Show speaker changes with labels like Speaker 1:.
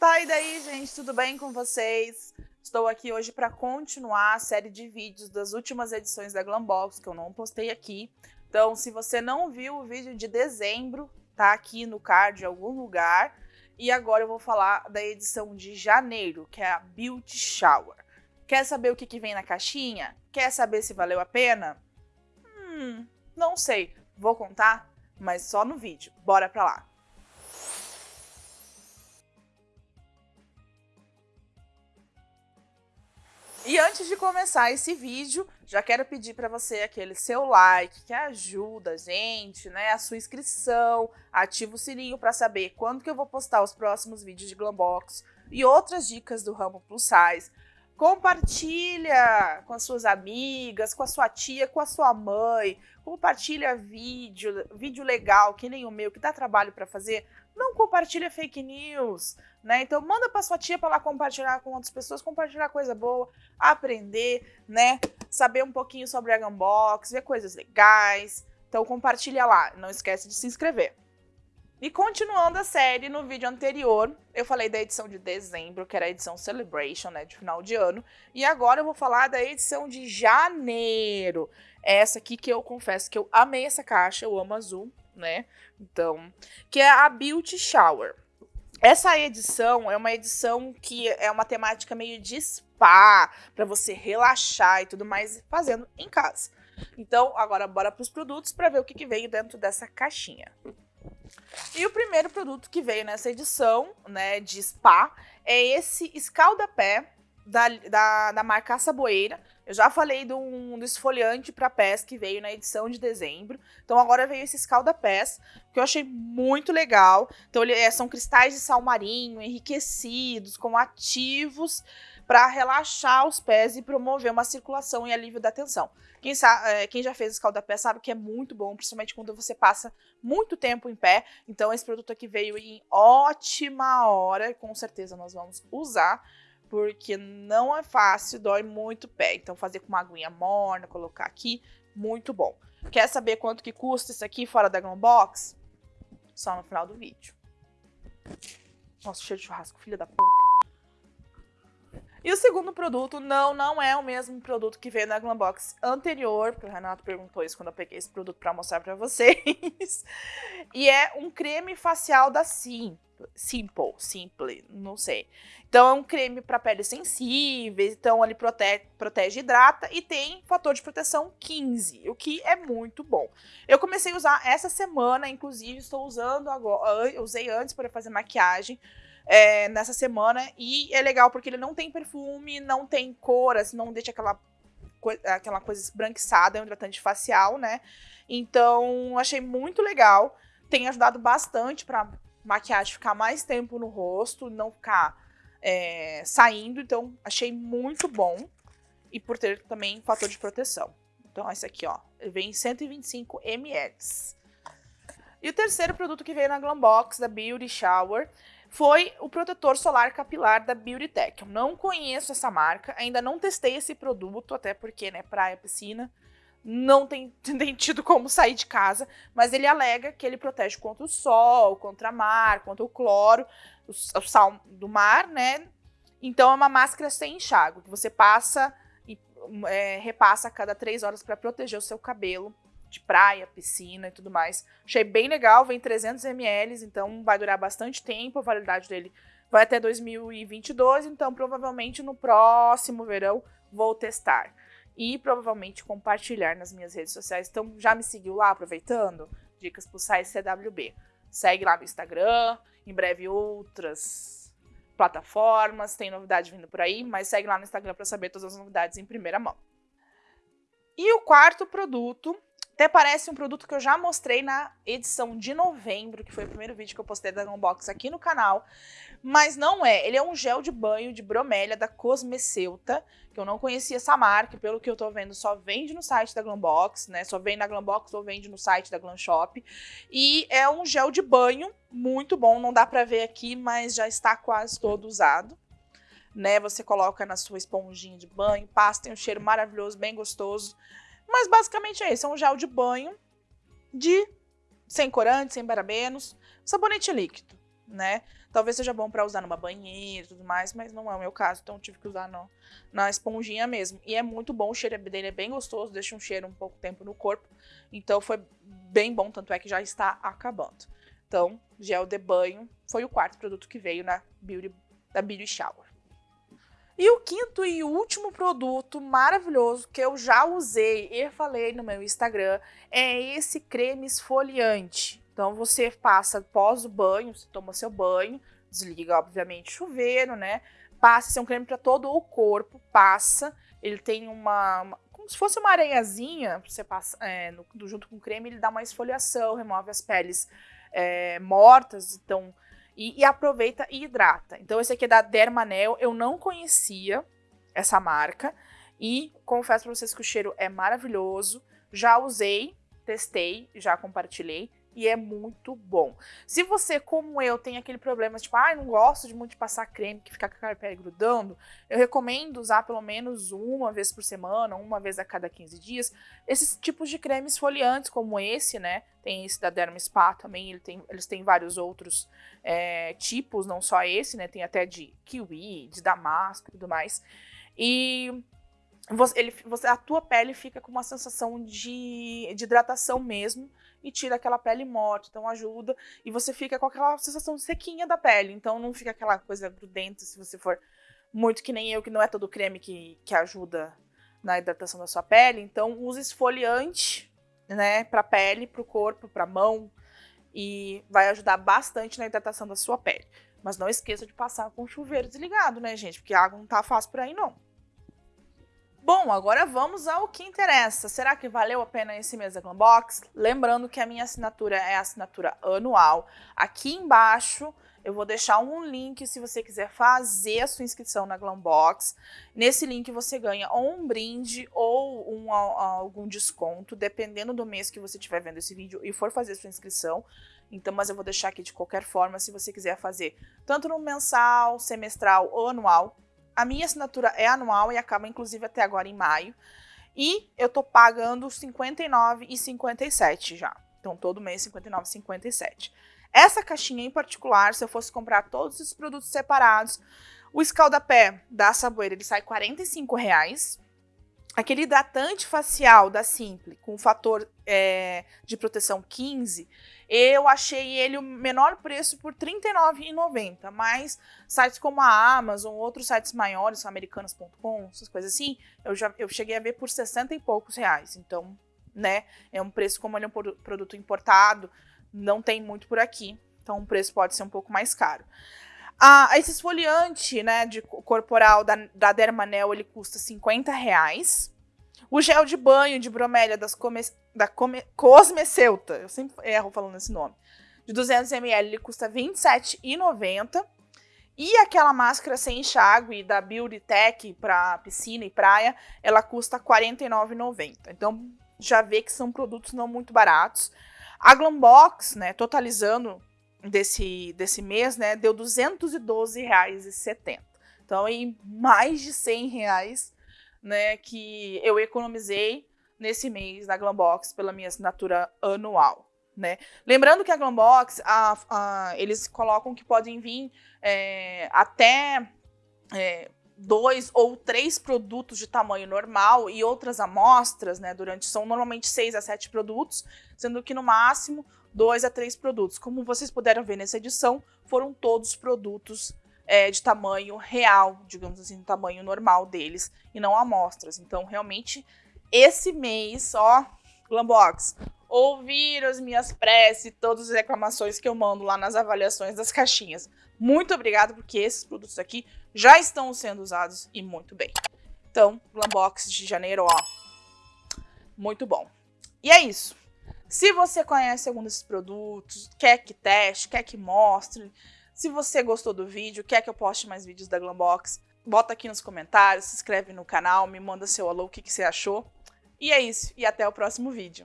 Speaker 1: Tá, e daí, gente, tudo bem com vocês? Estou aqui hoje para continuar a série de vídeos das últimas edições da Glambox, que eu não postei aqui. Então, se você não viu o vídeo de dezembro, tá aqui no card em algum lugar. E agora eu vou falar da edição de janeiro, que é a Beauty Shower. Quer saber o que, que vem na caixinha? Quer saber se valeu a pena? Hum, não sei. Vou contar, mas só no vídeo. Bora pra lá. E antes de começar esse vídeo, já quero pedir para você aquele seu like, que ajuda a gente, né? A sua inscrição, ativa o sininho para saber quando que eu vou postar os próximos vídeos de Glambox e outras dicas do ramo plus size. Compartilha com as suas amigas, com a sua tia, com a sua mãe. Compartilha vídeo, vídeo legal, que nem o meu, que dá trabalho para fazer. Não compartilha fake news, né? Então manda para sua tia para ela compartilhar com outras pessoas, compartilhar coisa boa, aprender, né? Saber um pouquinho sobre a Gunbox, ver coisas legais. Então compartilha lá, não esquece de se inscrever. E continuando a série, no vídeo anterior, eu falei da edição de dezembro, que era a edição Celebration, né, de final de ano. E agora eu vou falar da edição de janeiro. Essa aqui que eu confesso que eu amei essa caixa, eu amo azul, né? Então, que é a Beauty Shower. Essa edição é uma edição que é uma temática meio de spa, para você relaxar e tudo mais, fazendo em casa. Então, agora bora para os produtos para ver o que, que veio dentro dessa caixinha. E o primeiro produto que veio nessa edição, né, de spa, é esse escalda-pé da, da, da marca Saboeira. Eu já falei do, um, do esfoliante para pés que veio na edição de dezembro. Então agora veio esse escalda-pés, que eu achei muito legal. Então ele, é, são cristais de sal marinho, enriquecidos, com ativos para relaxar os pés e promover uma circulação e alívio da tensão. Quem, sabe, é, quem já fez escalda-pé sabe que é muito bom, principalmente quando você passa muito tempo em pé. Então esse produto aqui veio em ótima hora, com certeza nós vamos usar, porque não é fácil, dói muito o pé. Então fazer com uma aguinha morna, colocar aqui, muito bom. Quer saber quanto que custa isso aqui fora da Glambox? Só no final do vídeo. Nossa, cheiro de churrasco, filha da puta. E o segundo produto, não, não é o mesmo produto que veio na Glambox anterior, porque o Renato perguntou isso quando eu peguei esse produto para mostrar para vocês. e é um creme facial da Sim, Simple, Simple, não sei. Então é um creme para pele sensível, então ele protege, protege hidrata e tem fator de proteção 15, o que é muito bom. Eu comecei a usar essa semana, inclusive estou usando agora, usei antes para fazer maquiagem, é, nessa semana. E é legal porque ele não tem perfume, não tem cor, assim, não deixa aquela, aquela coisa esbranquiçada, é um hidratante facial, né? Então, achei muito legal. Tem ajudado bastante pra maquiagem ficar mais tempo no rosto, não ficar é, saindo. Então, achei muito bom. E por ter também fator de proteção. Então, esse aqui, ó, vem em 125 ml. E o terceiro produto que veio na Glambox, da Beauty Shower, foi o protetor solar capilar da Beauty Tech. Eu não conheço essa marca, ainda não testei esse produto, até porque, né, praia, piscina, não tem, tem tido como sair de casa, mas ele alega que ele protege contra o sol, contra a mar, contra o cloro, o, o sal do mar, né? Então é uma máscara sem enxágue, que você passa e é, repassa a cada três horas para proteger o seu cabelo de praia, piscina e tudo mais. Achei bem legal, vem 300 ml, então vai durar bastante tempo, a validade dele vai até 2022, então provavelmente no próximo verão vou testar. E provavelmente compartilhar nas minhas redes sociais. Então já me seguiu lá, aproveitando? Dicas pro site CWB. Segue lá no Instagram, em breve outras plataformas, tem novidade vindo por aí, mas segue lá no Instagram para saber todas as novidades em primeira mão. E o quarto produto até parece um produto que eu já mostrei na edição de novembro, que foi o primeiro vídeo que eu postei da Unbox aqui no canal. Mas não é, ele é um gel de banho de bromélia da Cosmeceuta, que eu não conhecia essa marca, pelo que eu tô vendo só vende no site da Glambox, né? Só vende na Glambox ou vende no site da Glam Shop. E é um gel de banho muito bom, não dá pra ver aqui, mas já está quase todo usado. Né, você coloca na sua esponjinha de banho, passa, tem um cheiro maravilhoso, bem gostoso. Mas basicamente é isso, é um gel de banho de sem corante, sem parabenos, sabonete líquido, né? Talvez seja bom para usar numa banheira e tudo mais, mas não é o meu caso, então tive que usar no, na esponjinha mesmo. E é muito bom, o cheiro dele é bem gostoso, deixa um cheiro um pouco tempo no corpo. Então foi bem bom, tanto é que já está acabando. Então, gel de banho foi o quarto produto que veio na Beauty, da Beauty Shower. E o quinto e último produto maravilhoso que eu já usei e falei no meu Instagram é esse creme esfoliante. Então você passa após o banho, você toma seu banho, desliga obviamente o chuveiro, né? Passa, esse é um creme para todo o corpo, passa. Ele tem uma, uma como se fosse uma areiazinha, você passa é, no, junto com o creme, ele dá uma esfoliação, remove as peles é, mortas, então e, e, aproveita e hidrata. Então esse aqui é da Dermanel, eu não conhecia essa marca e confesso para vocês que o cheiro é maravilhoso. Já usei, testei, já compartilhei e é muito bom. Se você, como eu, tem aquele problema, tipo, ah, não gosto de muito de passar creme que fica com a pele grudando, eu recomendo usar pelo menos uma vez por semana, uma vez a cada 15 dias, esses tipos de cremes esfoliantes, como esse, né? Tem esse da Derma Spa também, ele tem, eles têm vários outros é, tipos, não só esse, né? Tem até de kiwi, de damasco e tudo mais. E você, ele, você, a tua pele fica com uma sensação de, de hidratação mesmo, e tira aquela pele morta, então ajuda. E você fica com aquela sensação sequinha da pele, então não fica aquela coisa grudenta se você for muito que nem eu, que não é todo creme que, que ajuda na hidratação da sua pele. Então use esfoliante, né, pra pele, pro corpo, pra mão, e vai ajudar bastante na hidratação da sua pele. Mas não esqueça de passar com o chuveiro desligado, né, gente? Porque a água não tá fácil por aí, não. Bom, agora vamos ao que interessa. Será que valeu a pena esse mês da Glambox? Lembrando que a minha assinatura é a assinatura anual. Aqui embaixo eu vou deixar um link se você quiser fazer a sua inscrição na Glambox. Nesse link você ganha ou um brinde ou um, algum desconto, dependendo do mês que você estiver vendo esse vídeo e for fazer a sua inscrição. Então, mas eu vou deixar aqui de qualquer forma, se você quiser fazer tanto no mensal, semestral ou anual, a minha assinatura é anual e acaba inclusive até agora em maio. E eu tô pagando R$ 59,57 já. Então todo mês R$ 59,57. Essa caixinha em particular, se eu fosse comprar todos os produtos separados, o escaldapé da Saboeira ele sai 45 reais. Aquele hidratante facial da Simple com fator é, de proteção 15, eu achei ele o menor preço por R$ 39,90, mas sites como a Amazon, outros sites maiores, americanas.com, essas coisas assim, eu já eu cheguei a ver por 60 e poucos reais. Então, né, é um preço como ele é um produto importado, não tem muito por aqui, então o preço pode ser um pouco mais caro. Ah, esse esfoliante, né, de corporal da, da Dermanel, ele custa 50 reais. O gel de banho de bromélia das come, da come, Cosmeceuta, eu sempre erro falando esse nome, de 200ml, ele custa R$ 27,90. E aquela máscara sem enxágue da Beauty Tech para piscina e praia, ela custa R$ 49,90. Então já vê que são produtos não muito baratos. A Glambox, né, totalizando desse, desse mês, né, deu R$ 212,70. Então, em mais de R$ reais, né, que eu economizei nesse mês na Glambox pela minha assinatura anual. Né? Lembrando que a Glambox, a, a, eles colocam que podem vir é, até é, dois ou três produtos de tamanho normal e outras amostras, né, durante, são normalmente seis a sete produtos, sendo que no máximo dois a três produtos. Como vocês puderam ver nessa edição, foram todos produtos é, de tamanho real, digamos assim, tamanho normal deles, e não amostras. Então, realmente, esse mês, ó, Glambox, ouvir as minhas preces, todas as reclamações que eu mando lá nas avaliações das caixinhas. Muito obrigada, porque esses produtos aqui já estão sendo usados e muito bem. Então, Glambox de janeiro, ó, muito bom. E é isso. Se você conhece algum desses produtos, quer que teste, quer que mostre, se você gostou do vídeo, quer que eu poste mais vídeos da Glambox, bota aqui nos comentários, se inscreve no canal, me manda seu alô, o que, que você achou. E é isso, e até o próximo vídeo.